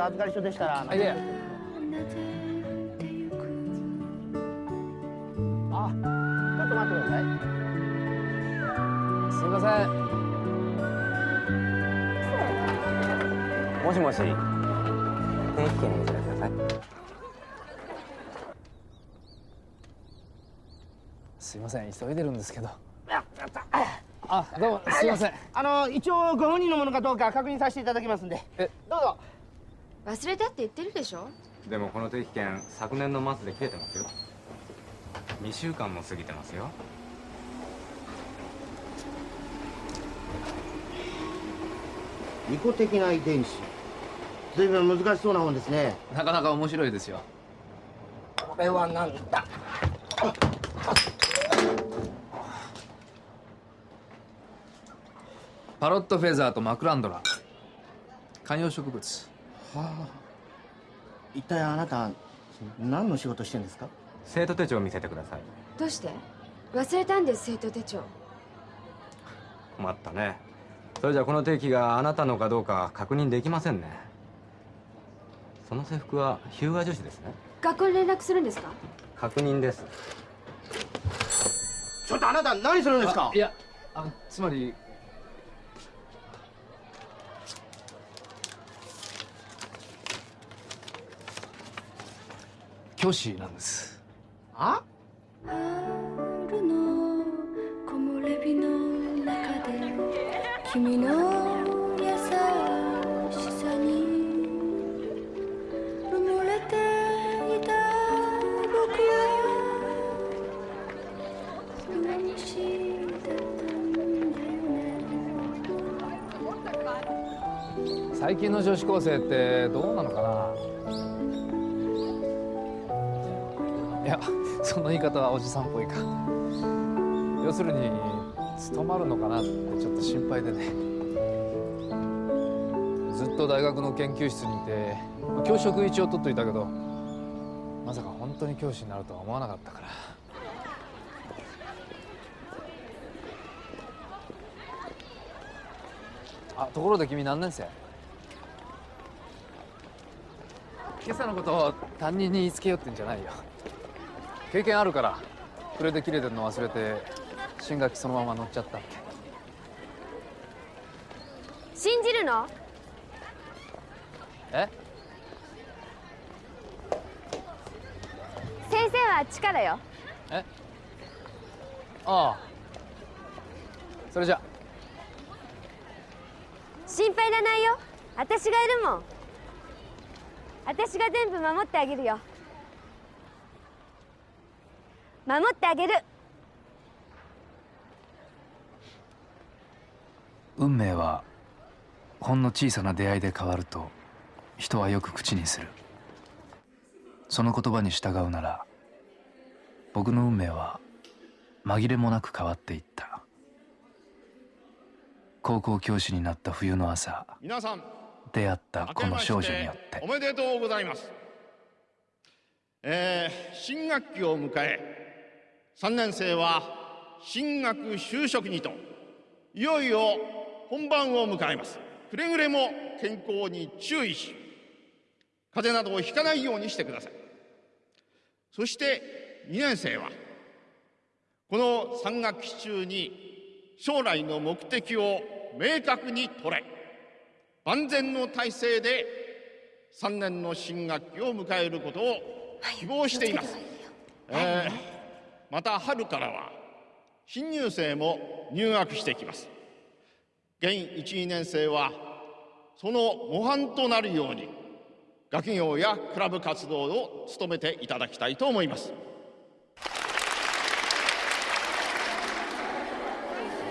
あの手荷物預かり所でしたらあいえあちょっと待ってください。すいません。もしもし。定期券見せてください。すいません急いでるんですけど。あどうもすいません。あの一応ご本人のものかどうか確認させていただきますんで。え忘れたって言ってるでしょ？でもこの定期券昨年の末で切れてますよ。2週間も過ぎてますよ。利己的な遺伝子。随分難しそうなもんですね。なかなか面白いですよ。これは何だ？パロットフェザーとマクランドラ観葉植物はあ。一体あなた何の仕事してんですか？生徒手帳を見せてください。どうして？忘れたんです生徒手帳。困ったね。それじゃこの定期があなたのかどうか確認できませんね。その制服は日向女子ですね。学校に連絡するんですか？確認です。ちょっとあなた何するんですか？いやあつまり教師なんです。あ？春の木漏れ日の中で君の優しさに。埋もれていた僕は不しだったんだよね最近の女子高生ってどうなのかなその言い方はおじさんっぽいか。要するに務まるのかなってちょっと心配でね。ずっと大学の研究室にいて教職一応取っといたけどまさか本当に教師になるとは思わなかったから。あところで君何年生？今朝のことを担任に言いつけようってんじゃないよ。経験あるからそれで切れてるの忘れて新学期そのまま乗っちゃった。って信じるの？え？先生はあっちからよ。え？ああ。それじゃ。心配いらないよ。私がいるもん。私が全部守ってあげるよ守ってあげる。運命はほんの小さな出会いで変わると人はよく口にする。その言葉に従うなら僕の運命は紛れもなく変わっていった。高校教師になった冬の朝皆さん出会ったこの少女によって。おめでとうございます。えー、新学期を迎え3年生は進学就職にといよいよ本番を迎えます。くれぐれも健康に注意し風邪などをひかないようにしてください。そして2年生はこの3学期中に将来の目的を明確に捉え万全の体制で3年の新学期を迎えることを希望しています。えーまた春からは新入生も入学してきます。現12年生はその模範となるように学業やクラブ活動を務めていただきたいと思います。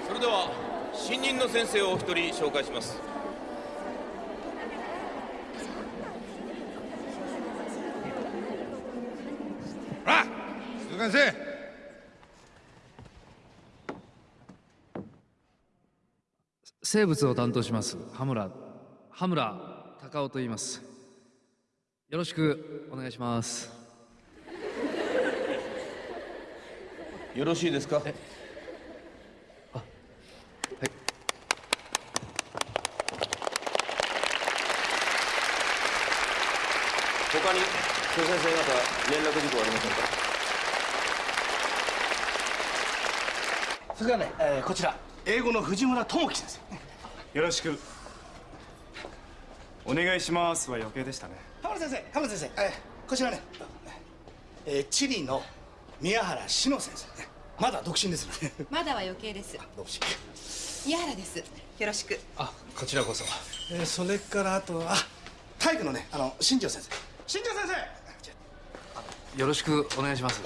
それでは新任の先生をお一人紹介します。あ鈴先生生物を担当します。羽村。羽村隆夫と言います。よろしくお願いします。よろしいですか？他に諸先生方連絡事項はありませんか？それからね、えーこちら。英語の藤村智樹先生よろしく。お願いします。は余計でしたね。浜田先生浜田先生、えーこちらね、えーチリの宮原志乃先生ね。まだ独身ですね。まだは余計です。独身。宮原です。よろしく。あこちらこそ。えーそれからあとはあ体育のねあの新庄先生。新庄先生！よろしくお願いします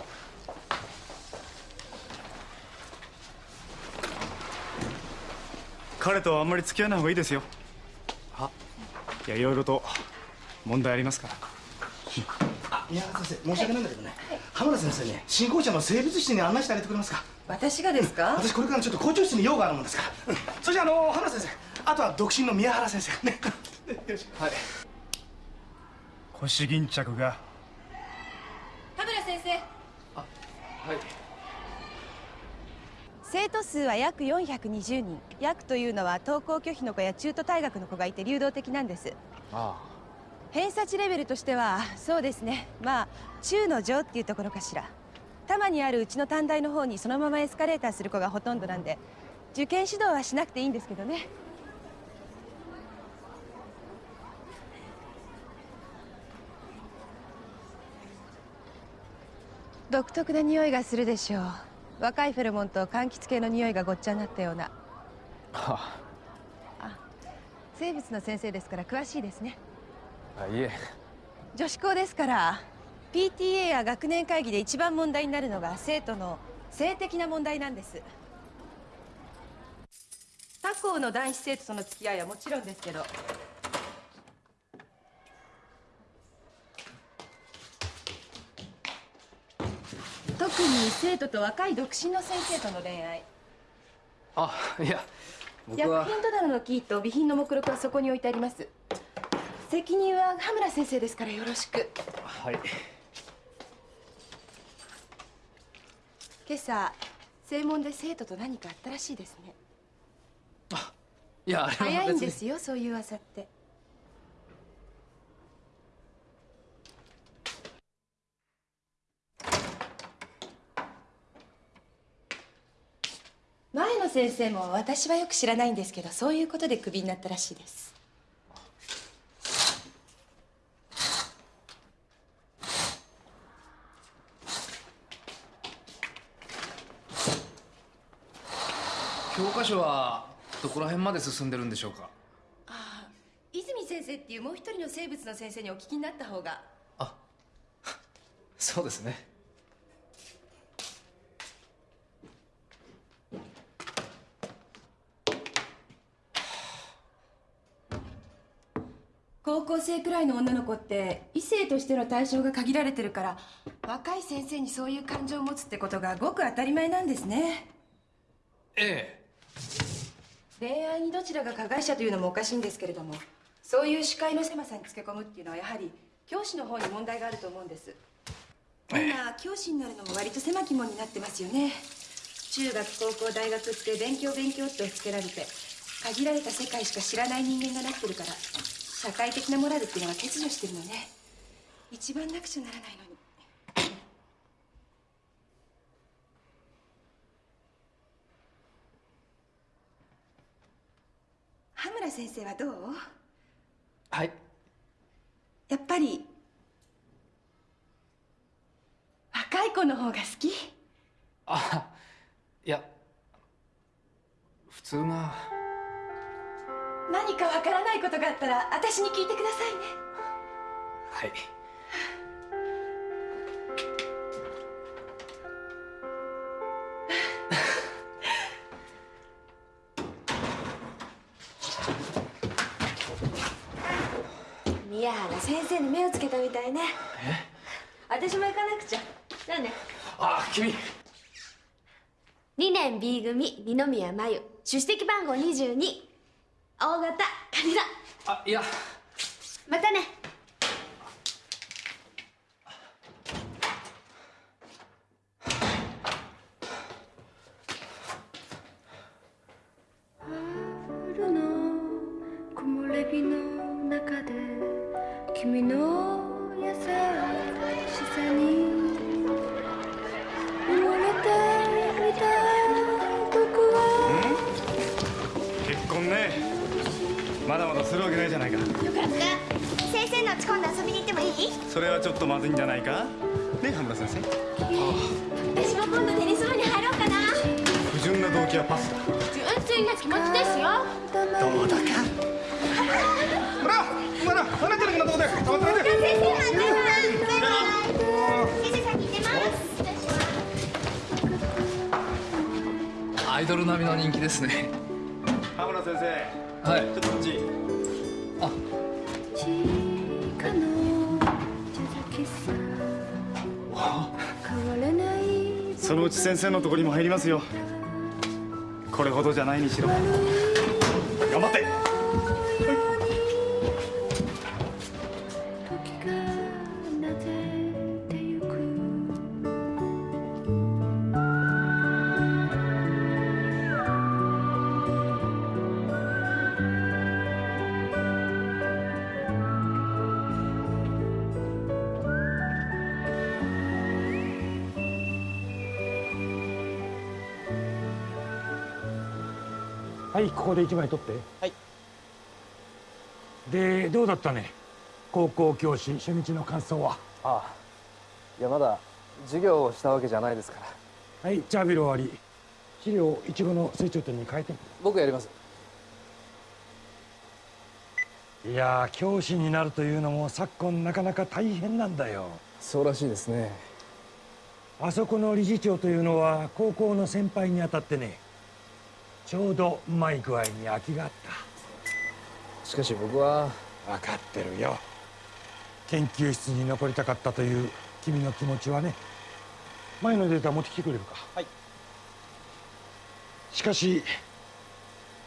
彼とはあんまり付き合わない方がいいですよ。はいやいろいろと問題ありますから。あ宮原先生申し訳ないんだけどね、浜田先生ね新校舎の生物室に案内してあげてくれますか。私がですか？私これからちょっと校長室に用があるもんですから、うん、それじゃああの浜田先生あとは独身の宮原先生ね。よろし。くはい。腰巾着が。田村先生。はい生徒数は約420人。約というのは登校拒否の子や中途退学の子がいて流動的なんです。あ偏差値レベルとしてはそうですね。まあ中の上っていうところかしら。多摩にあるうちの短大の方にそのままエスカレーターする子がほとんどなんで受験指導はしなくていいんですけどね。独特な匂いがするでしょう若いフェロモンと柑橘系の匂いがごっちゃになったような。あ。は生物の先生ですから詳しいですね。あいえ。女子校ですから PTA や学年会議で一番問題になるのが生徒の性的な問題なんです。他校の男子生徒との付き合いはもちろんですけど特に生徒と若い独身の先生との恋愛。あいや僕薬は品戸棚のキーと備品の目録はそこに置いてあります。責任は羽村先生ですからよろしく。はい。今朝正門で生徒と何かあったらしいですね。いやあれは別に。早いんですよそういう噂って前の先生も私はよく知らないんですけどそういうことでクビになったらしいです。教科書はどこら辺まで進んでるんでしょうか？ああ泉先生っていうもう一人の生物の先生にお聞きになった方が。あそうですね高校生くらいの女の子って異性としての対象が限られてるから若い先生にそういう感情を持つってことがごく当たり前なんですね。え恋愛にどちらが加害者というのもおかしいんですけれどもそういう視界の狭さにつけ込むっていうのはやはり教師の方に問題があると思うんです。今教師になるのも割と狭き門になってますよね。中学高校大学って勉強勉強って押し付けられて限られた世界しか知らない人間がなってるから社会的なモラルっていうのが欠如してるのね。一番なくちゃならないのに。羽村先生はどう？はい。やっぱり若い子の方が好き？あいや普通が何かわからないことがあったら私に聞いてくださいね。はい。宮原先生に目をつけたみたいね。私も行かなくちゃ。じゃあねあ君。2年 B 組二宮真由出席番号22大型カニだ。あいや。またね。春の木漏れ日の中で君の優しさにるわけないじゃないか。よかった。先生の家今度遊びに行ってもいい？それはちょっとまずいんじゃないか？ね羽村先生。私も今度テニス部に入ろうかな。不純な動機はパスだ。純粋な気持ちですよ。どうだか。ほらお前ら離れてるかなとこでって。ないで先生待ってます先生先行ってますアイドル並みの人気ですね。羽村先生。はい。ちょっとこっちそのうち先生のところにも入りますよ。これほどじゃないにしろ。はいここで一枚取って。はい。でどうだったね？高校教師初日の感想は？ああ。いやまだ授業をしたわけじゃないですから。はいチャービル終わり。資料いちごの成長点に変えて僕やります。いやー教師になるというのも昨今なかなか大変なんだよ。そうらしいですね。あそこの理事長というのは高校の先輩にあたってねちょうどうまい具合に空きがあっしかし僕はた分かってるよ。研究室に残りたかったという君の気持ちはね。前のデータ持ってきてくれるか。はい。しかし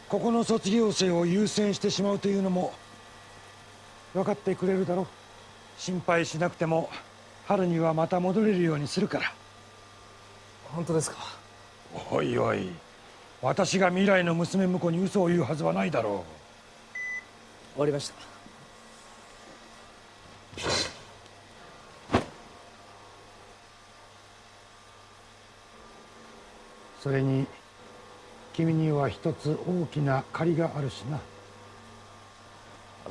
ここの卒業生を優先してしまうというのも分かってくれるだろう。心配しなくても春にはまた戻れるようにするから。本当ですか？おいおい私が未来の娘婿に嘘を言うはずはないだろ終わりました。うそれに君には一つ大きな借りがあるしな。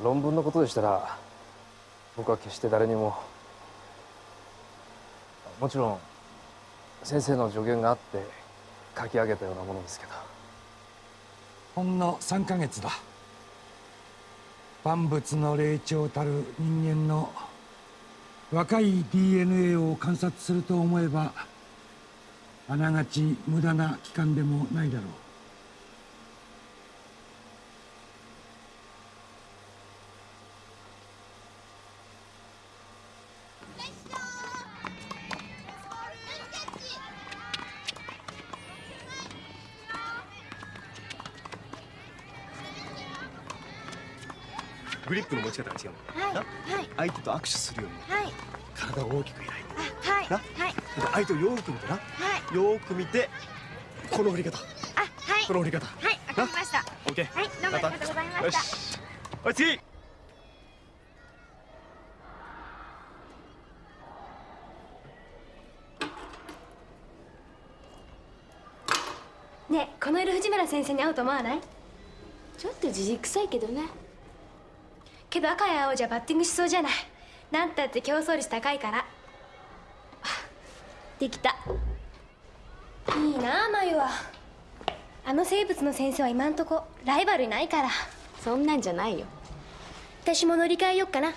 論文のことでしたら僕は決して誰にももちろん先生の助言があって書き上げたようなものですけど。ほんの3ヶ月だ。万物の霊長たる人間の若い DNA を観察すると思えばあながち無駄な期間でもないだろう。相手と握手するようにはい。体を大きく開いて。あはい。な？はい。で相手をよーく見てな。はい。よーく見てこの振り方。あはい。この振り方。はいわかりました。オッケーはいどうもありがとうございました。よし。はい次ねえこの色藤村先生に合うと思わない？ちょっとじじくさいけどねけど赤や青じゃバッティングしそうじゃない。なんたって競争率高いから。あできた。いいなあ眉は。あの生物の先生は今んとこライバルいないから。そんなんじゃないよ。私も乗り換えよっかな。ダ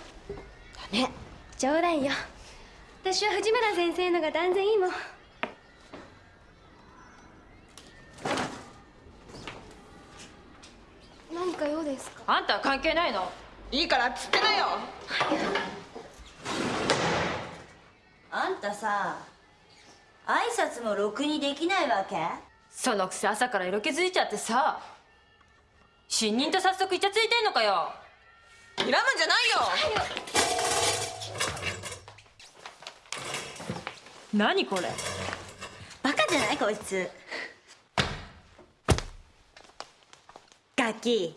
メ冗談よ。私は藤村先生のが断然いいもん。何か用ですか？あんたは関係ないの？いいからっつってなよ。あんたさ挨拶もろくにできないわけ？そのくせ朝から色気づいちゃってさ新任と早速イチャついてんのかよ。睨むんじゃないよ。何これ？バカじゃない？こいつ。ガキ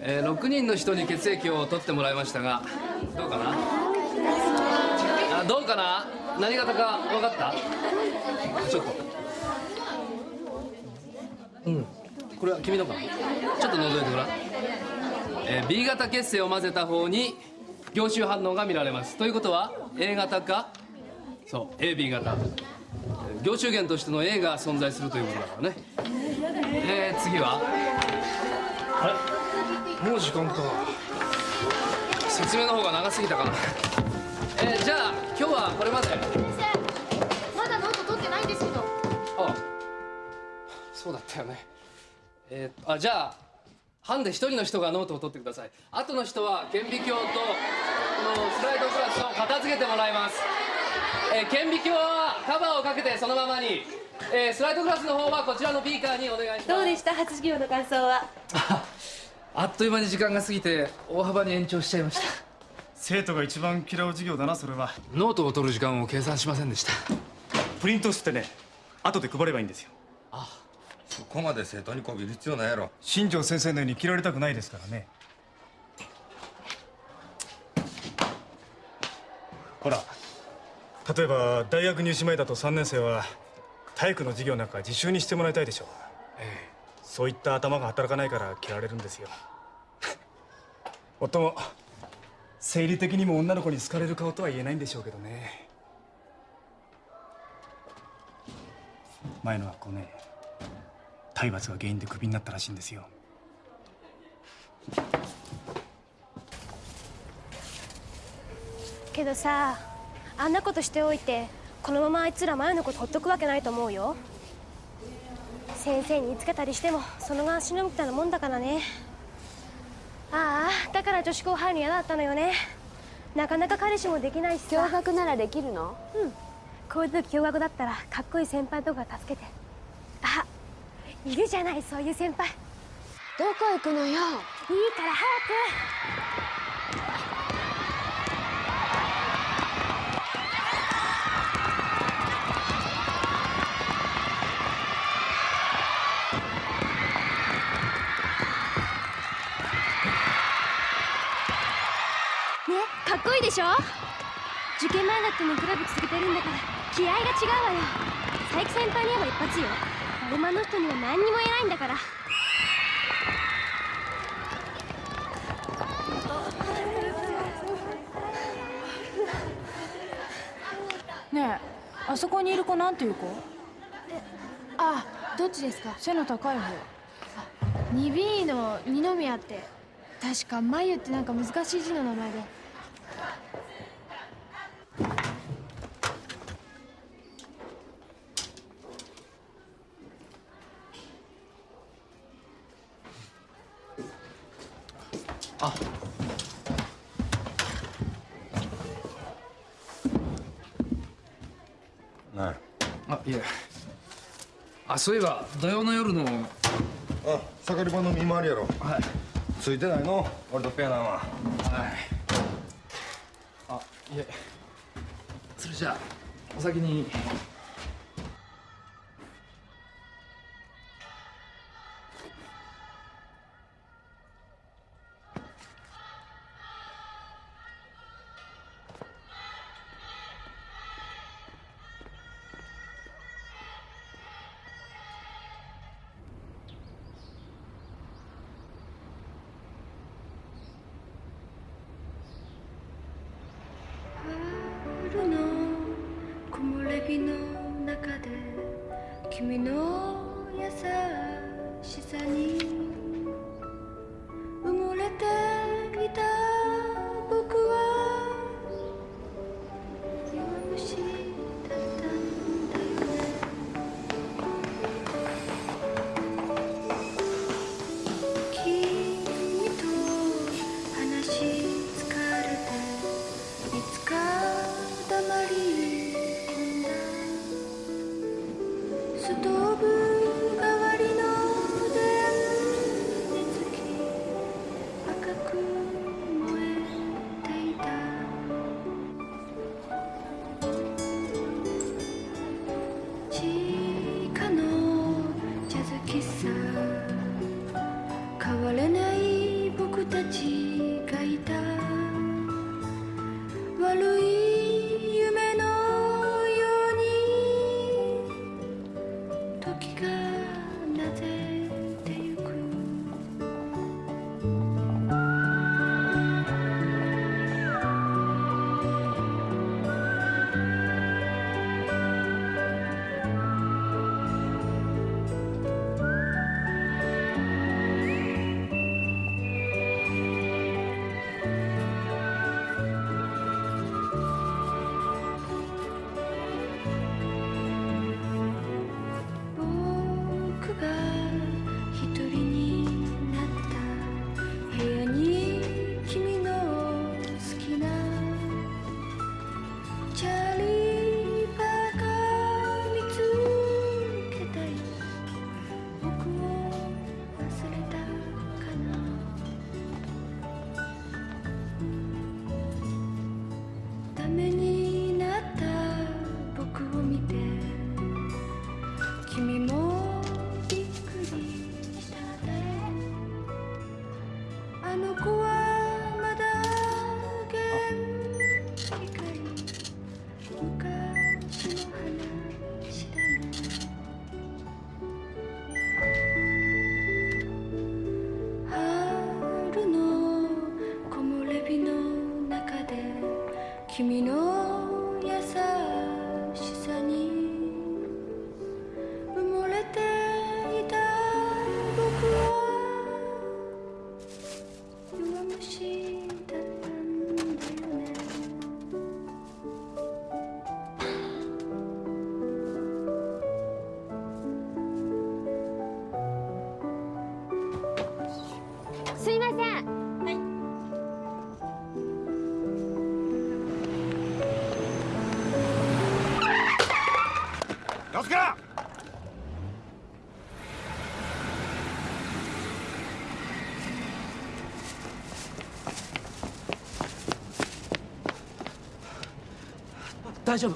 6人の人に血液を取ってもらいましたがどうかな？あどうかな？何型か分かった？ちょっと。うん。これは君のか。なちょっと覗いてごらん、えー B 型血清を混ぜた方に凝集反応が見られます。ということは A 型か？そう AB 型。凝集源としての A が存在するということだからね。えー、次は？あれ？もう時間か。説明の方が長すぎたかな。えー、じゃあ今日はこれまで。まだノート取ってないんですけど。あそうだったよね。えー、あじゃあ班で一人の人がノートを取ってください。後の人は顕微鏡とこのスライドグラスを片付けてもらいます。えー、顕微鏡はカバーをかけてそのままに、えー、スライドグラスの方はこちらのビーカーにお願いします。どうでした？初授業の感想は？あっという間に時間が過ぎて大幅に延長しちゃいました。生徒が一番嫌う授業だなそれは。ノートを取る時間を計算しませんでした。プリントしてね後で配ればいいんですよ。そこまで生徒にこびる必要ないやろ。新庄先生のように切られたくないですからね。ほら例えば大学入試前だと3年生は体育の授業なんか自習にしてもらいたいでしょう、そういった頭が働かないから嫌われるんですよ。もっとも生理的にも女の子に好かれる顔とは言えないんでしょうけどね。前の学校ね体罰が原因でクビになったらしいんですよ。けどさあんなことしておいてこのままあいつら前のことほっとくわけないと思うよ。先生につけたりしてもそのがしのぎたいなもんだからね。ああだから女子校入るの嫌だったのよね。なかなか彼氏もできないしさ。驚愕ならできるの？うん。こういう時驚愕だったらかっこいい先輩とか助けて。あいるじゃないそういう先輩。どこ行くのよ？いいから早くねかっこいいでしょ？受験前だってもクラブ続けてるんだから気合が違うわよ。佐伯先輩に言えば一発よ。アルマの人には何にも言えないんだから。ねえあそこにいる子なんていう子？あどっちですか？背の高い方。2B の二宮って。確か眉ってなんか難しい字の名前であ。なあいえ。あそういえば土曜の夜の。あ盛り場の見回りやろ。はい。ついてないの？俺とペアなんは。はい。あいえ。それじゃあお先に Ano kuha 大丈夫。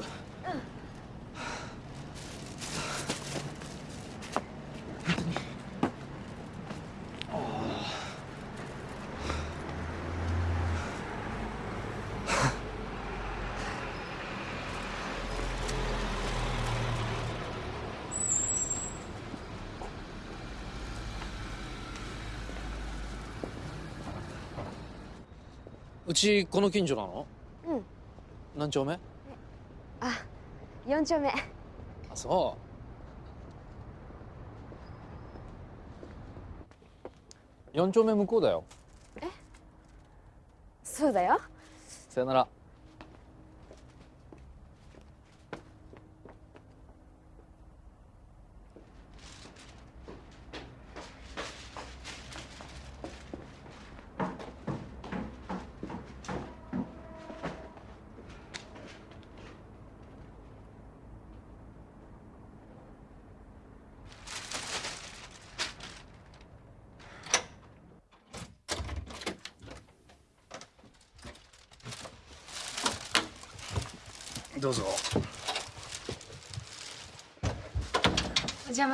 うちこの近所なの？うん。何丁目？四丁目。あそう。4丁目向こうだよ。え？そうだよ。さよなら。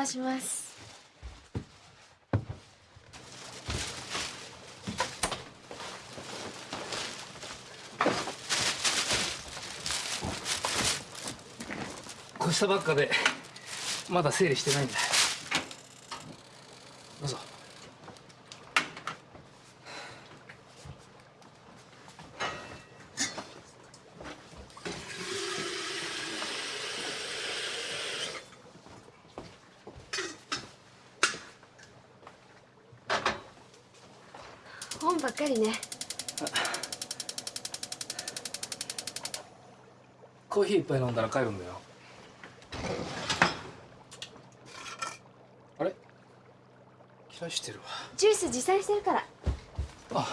魔します。越したばっかでまだ整理してないんだ。かりね。コーヒー一杯飲んだら帰るんだよ。あれ？切らしてるわ。ジュース持参してるから。あ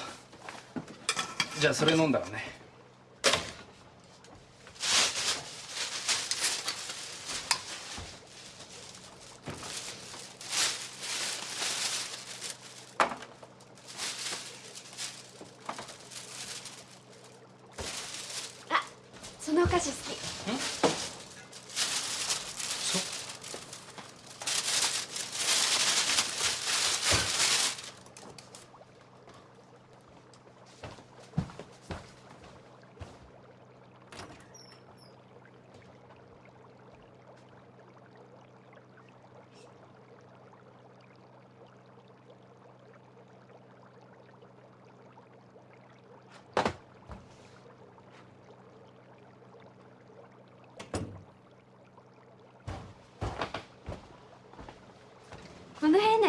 じゃあそれ飲んだらねそのお菓子好き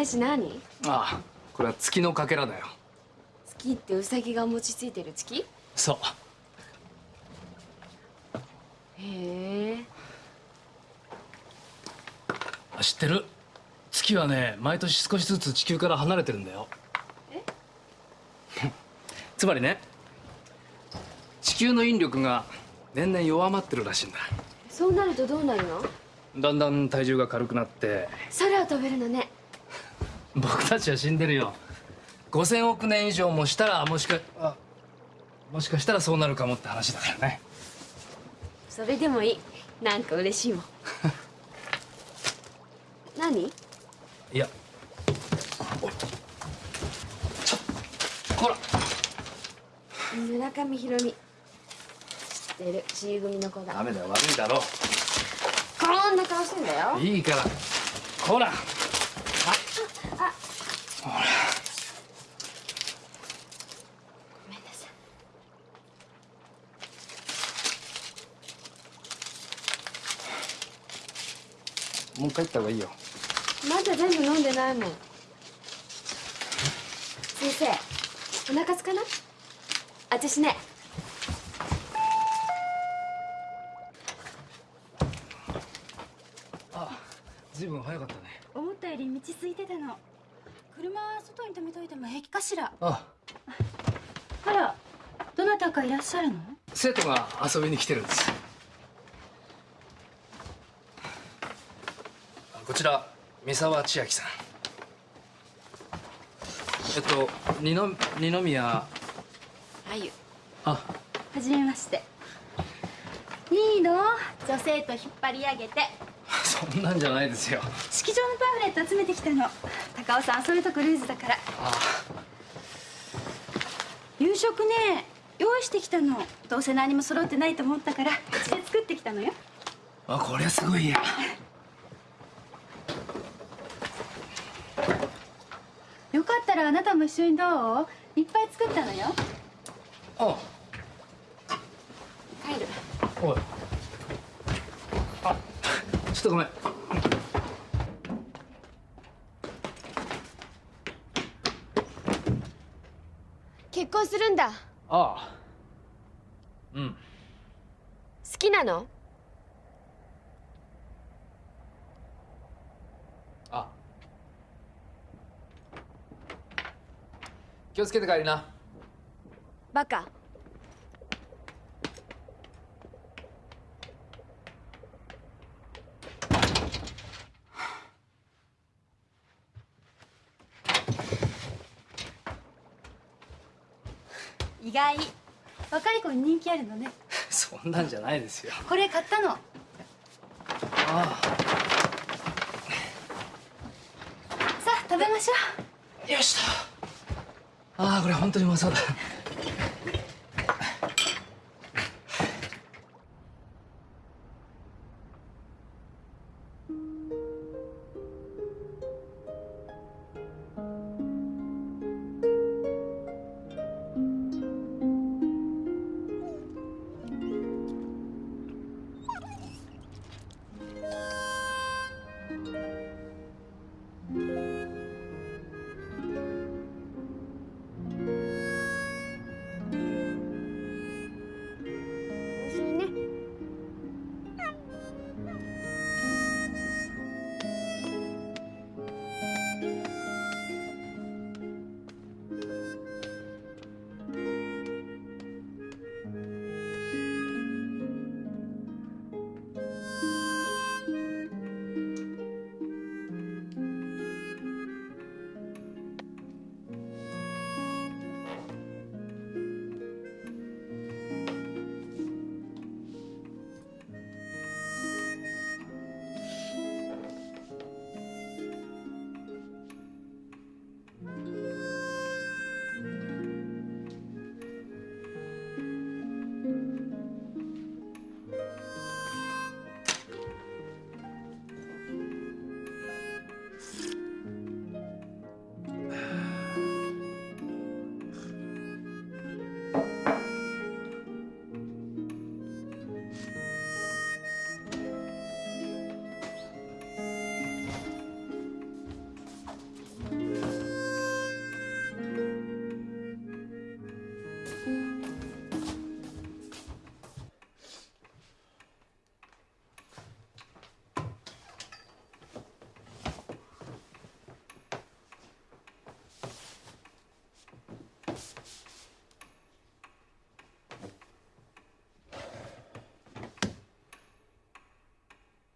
この変な石何？ああこれは月のかけらだよ。月ってウサギが餅ついてる月？そう。へえ。あ知ってる？月はね毎年少しずつ地球から離れてるんだよ。つまりね地球の引力が年々弱まってるらしいんだ。そうなるとどうなるの？だんだん体重が軽くなって。空を飛べるのね僕たちは死んでるよ。5000億年以上もしたらもしかあもしかしたらそうなるかもって話だからね。それでもいい。なんか嬉しいもん。何？いや。ほら。村上ひろみ知ってる。C 組の子だ。ダメだよ。悪いだろ。こんな顔してんだよ。いいから。ほら。あほらごめんなさい。もう帰った方がいいよ。まだ全部飲んでないもん。先生お腹すかない？味しねあずいぶん早かったね。思ったより道空いてたの。車外に止めといても平気かしら？ああ。らどなたかいらっしゃるの？生徒が遊びに来てるんです。こちら三沢千秋さん。えっと二の二宮。あゆあ。はじめまして。いいの女性と引っ張り上げて。そんなんじゃないですよ。式場のパンフレット集めてきたの高尾さんそういうとこルーズだから。夕食ね用意してきたの。どうせ何も揃ってないと思ったからうちで作ってきたのよ。あこりゃすごいや。よかったらあなたも一緒にどう？いっぱい作ったのよ。あ。帰る。おい。あちょっとごめん婚するんだ。ああ。うん。好きなの？あ。気をつけて帰りな。バカ意外。若い子に人気あるのね。そんなんじゃないですよ。これ買ったの。ああ。さあ食べましょよしと。ああこれ本当にうまそうだ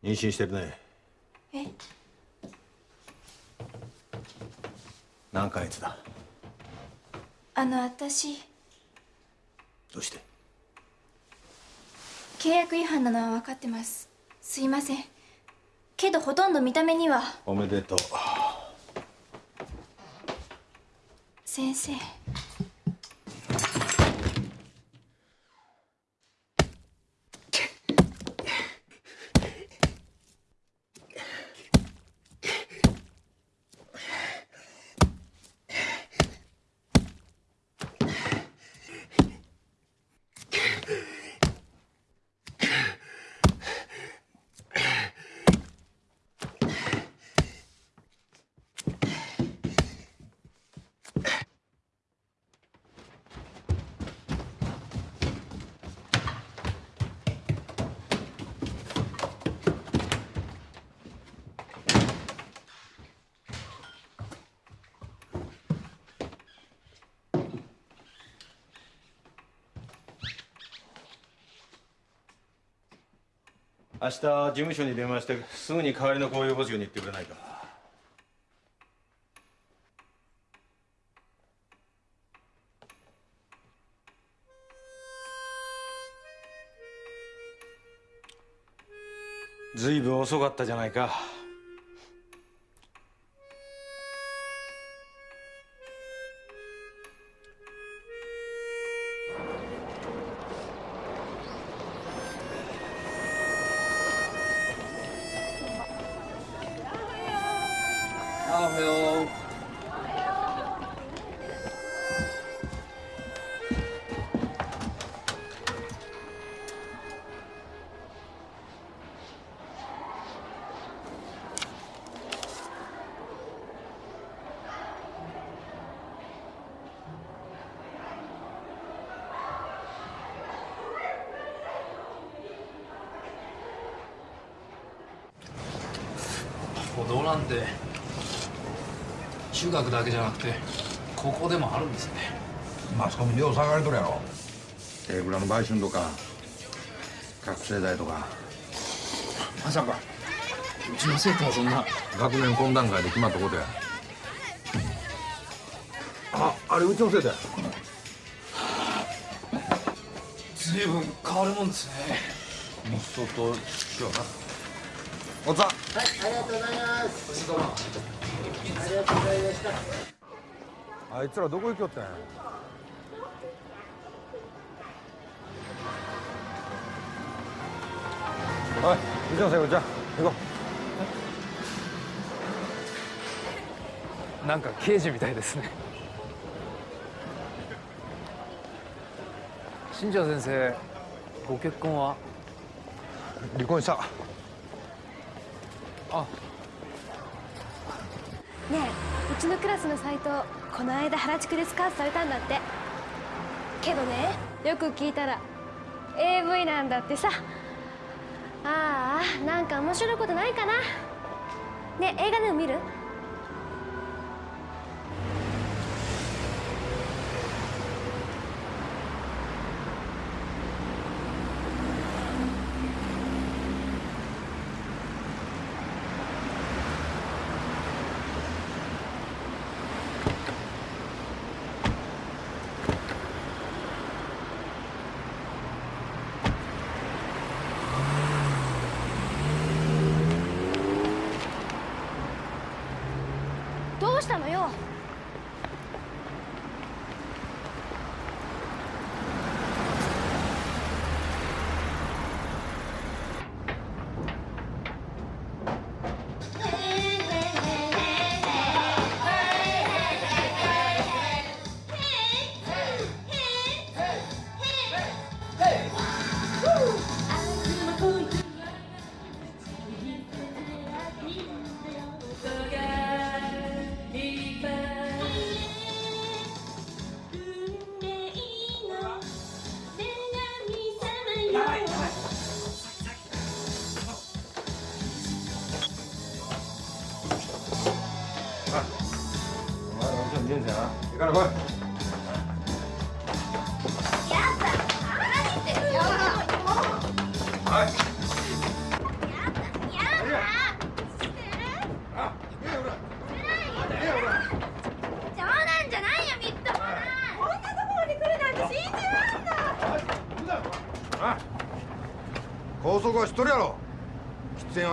妊娠してるね。え？何ヶ月だ？あの私。どうして？契約違反なのは分かってます。すいません。けどほとんど見た目には。おめでとう。先生日事務所に電話してすぐに代わりの公用募集に行ってくれないか。随分遅かったじゃないか。あおはよう歩道なんて中学だけじゃなくて高校でもあるんですね。マスコミでよう騒がれとるやろ。テーブラの売春とか覚醒剤とか。まさか。うちの生徒はそんな。学年懇談会で決まったことや。ああれうちの生徒や。随分変わるもんですね。もう相当今日な。おっさん。はい、ありがとうございます。ありがとうございました。あいつらどこ行きよったん？やおいうちの生徒じゃあ行こなんか刑事みたいですね。新庄先生ご結婚は？う離婚した。あねえうちのクラスの斎藤この間原宿でスカウトされたんだって。けどねよく聞いたら AV なんだってさ。ああなんか面白いことないかな。ねえ映画でも見る？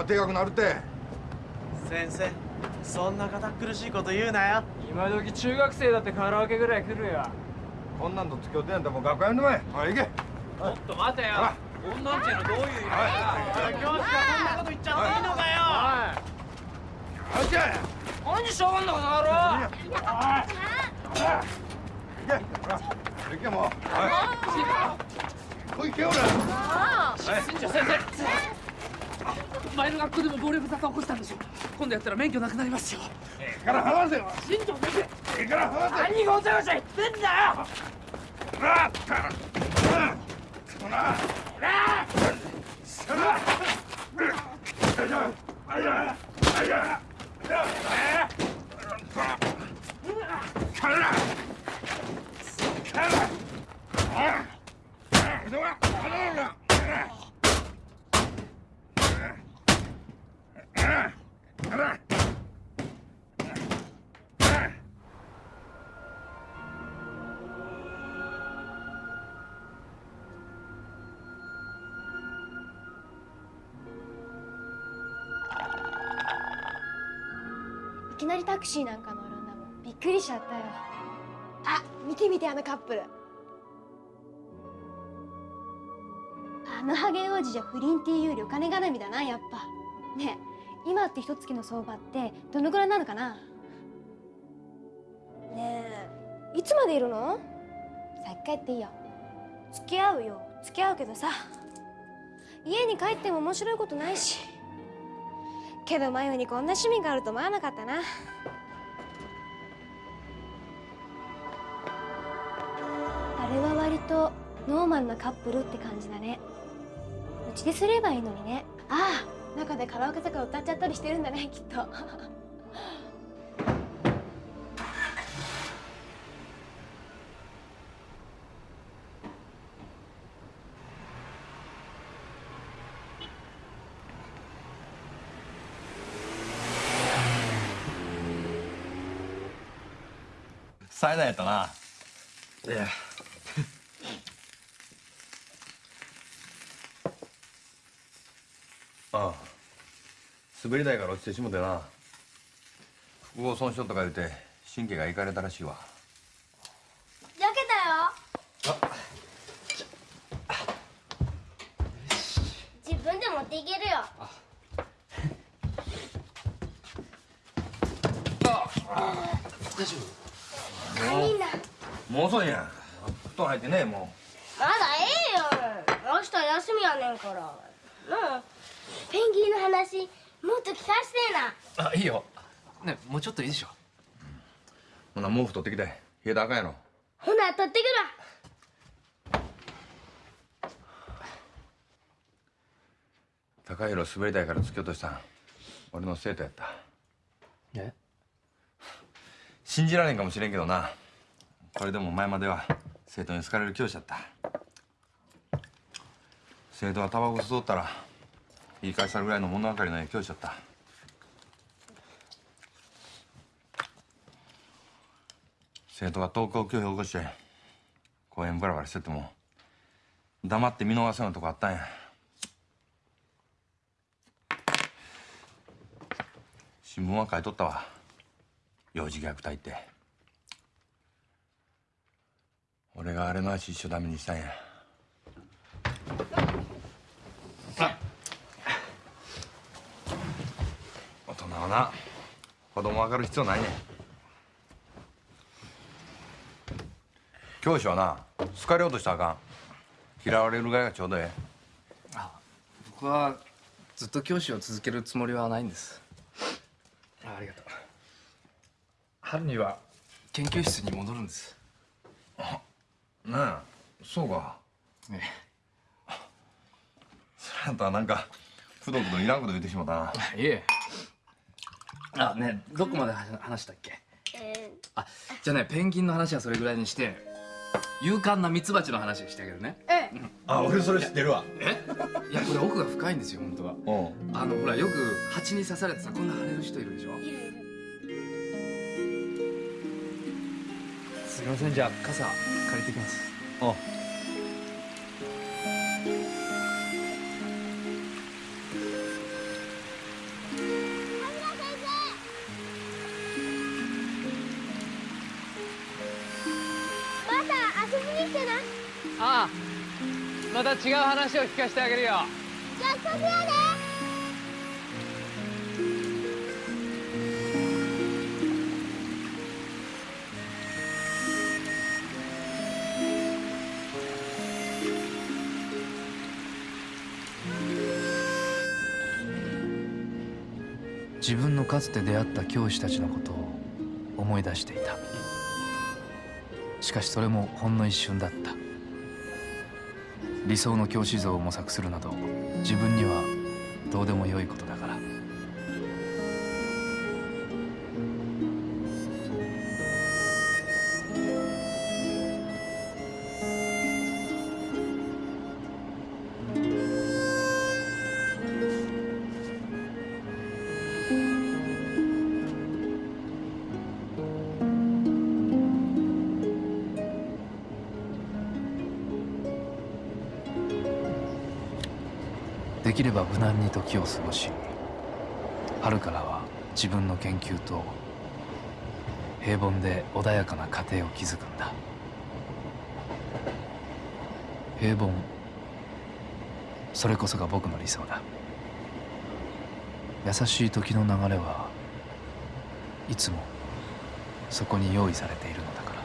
喫煙は低額なるって。先生そんな堅苦しいこと言うなよ。今時中学生だってカラオケぐらい来るよ。こんなんと付き合ってんやったらもう学校やめてまえはい行け。ちょっと待てよ。女んちゅうのどういう意味はい。教師がそんなこと言っちゃっていいのかよ。はい。行け何しょうがんのこの野郎行け。行けもう。はい。こい。けよら先生前の学校でも暴力沙汰起こしたんでしょ今度やったら免許なくなりますよ。ええから話せよ。新庄先生。ええから話せ何がごちゃごちゃ言ってんだよ。なあったらそなタクシーなんか乗るんだもん。びっくりしちゃったよ。あ見て見てあのカップル。あのハゲ王子じゃ不倫っていうよりお金絡みだなやっぱ。ねえ今って一月の相場ってどのぐらいなのかな？ねえいつまでいるの？先帰っていいよ。付き合うよ。付き合うけどさ。家に帰っても面白いことないし。けど真由にこんな趣味があると思わなかったなとノーマルなカップルって感じだねうちですればいいのにねああ中でカラオケとか歌っちゃったりしてるんだねきっと災難やったな。いや。ああ。滑り台から落ちてしもてな。複合損傷とか言うて神経がいかれたらしいわ。焼けたよ自分で持っていけるよ大丈何だ夫もう遅いやん。布団入ってねもまだええよ明日休みやねんからなあペンギンの話もっと聞かせてえなあいいよねもうちょっといいでしょ。う。ほな毛布取ってきて。冷えたらあかんやろ。ほな取ってくる高弘滑り台から突き落としたん。俺の生徒やった。え？信じられんかもしれんけどな。これでも前までは生徒に好かれる教師やった。生徒がタバコ吸うとったら言い返されるぐらいの物分かりのええ教師やった生徒が登校拒否を起こして公園ブラブラしてても黙って見逃すようなとこあったんや。新聞は書いとったわ。幼児虐待って。俺があれの足一緒ダメにしたんや。大人はな子供分かる必要ないねん。教師はな好かれようとしたらあかん。嫌われるぐらいがちょうどええ。僕はずっと教師を続けるつもりはないんです。あありがとう。春には研究室に戻るんです。なあそうか。ねそれやったらなんかくどくどいらんこと言ってしまったな。いえ。あねどこまで話話したっけ？えあじゃあねペンギンの話はそれぐらいにして勇敢なミツバチの話してあげるね。ええ。あ俺それ知ってるわ。えいやこれ奥が深いんですよ本当は。あのほらよく蜂に刺されてさこんな腫れる人いるでしょ。すいませんじゃあ傘借りてきます。あまた違う話を聞かせてあげるよ。約束やで自分のかつて出会った教師たちのことを思い出していた。しかしそれもほんの一瞬だった。理想の教師像を模索するなど自分にはどうでもよいことだ。難に時を過ごし春からは自分の研究と平凡で穏やかな家庭を築くんだ。平凡それこそが僕の理想だ。優しい時の流れはいつもそこに用意されているのだから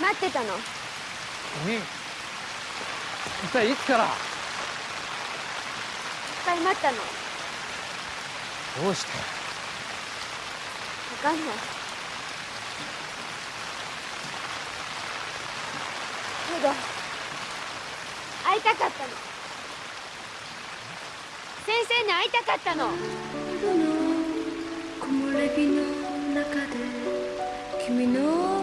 待ってたの。君一体いつから？いっぱい待ったの。どうして？わかんない。けど会いたかったの。先生に会いたかったの。木漏れ日の中で君の